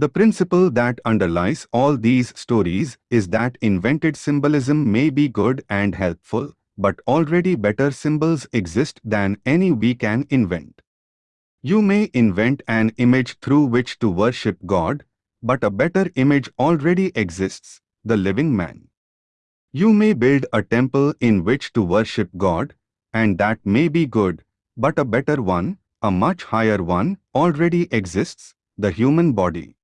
The principle that underlies all these stories is that invented symbolism may be good and helpful, but already better symbols exist than any we can invent. You may invent an image through which to worship God, but a better image already exists, the living man. You may build a temple in which to worship God, and that may be good, but a better one, a much higher one, already exists, the human body.